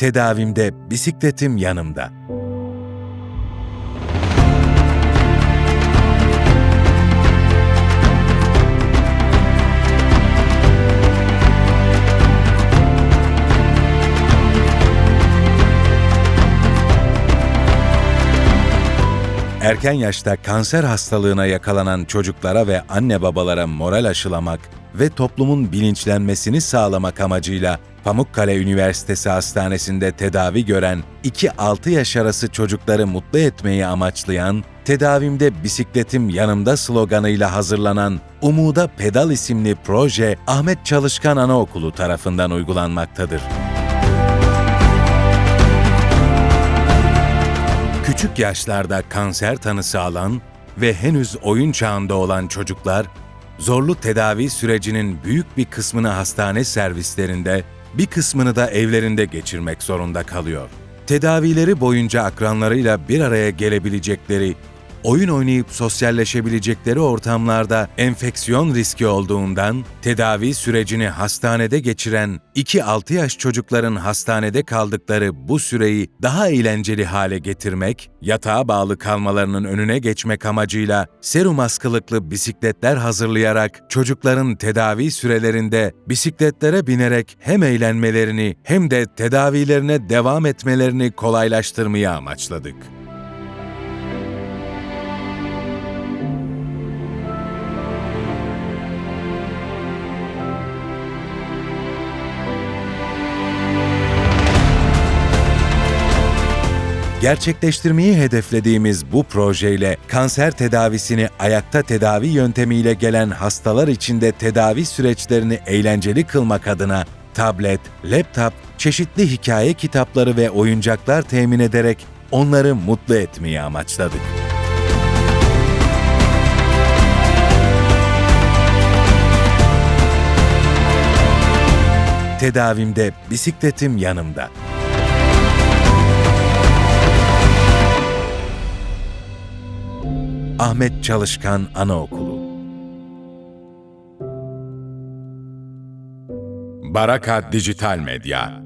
Tedavimde bisikletim yanımda. Erken yaşta kanser hastalığına yakalanan çocuklara ve anne babalara moral aşılamak ve toplumun bilinçlenmesini sağlamak amacıyla Pamukkale Üniversitesi Hastanesi'nde tedavi gören 2-6 yaş arası çocukları mutlu etmeyi amaçlayan Tedavimde Bisikletim Yanımda sloganıyla hazırlanan Umuda Pedal isimli proje Ahmet Çalışkan Anaokulu tarafından uygulanmaktadır. Küçük yaşlarda kanser tanısı alan ve henüz oyun çağında olan çocuklar, zorlu tedavi sürecinin büyük bir kısmını hastane servislerinde, bir kısmını da evlerinde geçirmek zorunda kalıyor. Tedavileri boyunca akranlarıyla bir araya gelebilecekleri oyun oynayıp sosyalleşebilecekleri ortamlarda enfeksiyon riski olduğundan tedavi sürecini hastanede geçiren 2-6 yaş çocukların hastanede kaldıkları bu süreyi daha eğlenceli hale getirmek, yatağa bağlı kalmalarının önüne geçmek amacıyla serum askılıklı bisikletler hazırlayarak çocukların tedavi sürelerinde bisikletlere binerek hem eğlenmelerini hem de tedavilerine devam etmelerini kolaylaştırmayı amaçladık. Gerçekleştirmeyi hedeflediğimiz bu projeyle kanser tedavisini ayakta tedavi yöntemiyle gelen hastalar için de tedavi süreçlerini eğlenceli kılmak adına tablet, laptop, çeşitli hikaye kitapları ve oyuncaklar temin ederek onları mutlu etmeyi amaçladık. Tedavimde bisikletim yanımda. Ahmet Çalışkan Anaokulu. Baraka Dijital Medya